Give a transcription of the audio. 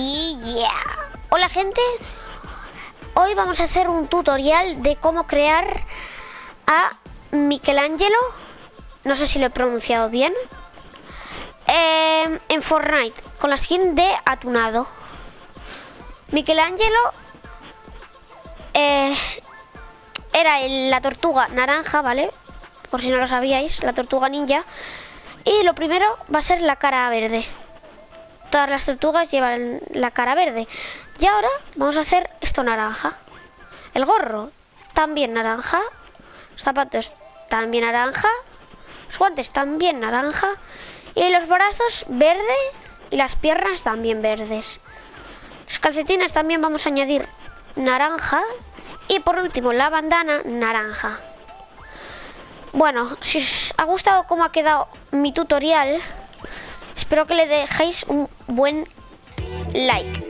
Y yeah. Hola gente, hoy vamos a hacer un tutorial de cómo crear a Michelangelo, no sé si lo he pronunciado bien, eh, en Fortnite con la skin de Atunado. Michelangelo eh, era la tortuga naranja, ¿vale? Por si no lo sabíais, la tortuga ninja. Y lo primero va a ser la cara verde. Todas las tortugas llevan la cara verde. Y ahora vamos a hacer esto naranja. El gorro también naranja. Los zapatos también naranja. Los guantes también naranja. Y los brazos verde y las piernas también verdes. Los calcetines también vamos a añadir naranja. Y por último la bandana naranja. Bueno, si os ha gustado cómo ha quedado mi tutorial, espero que le dejéis un buen like.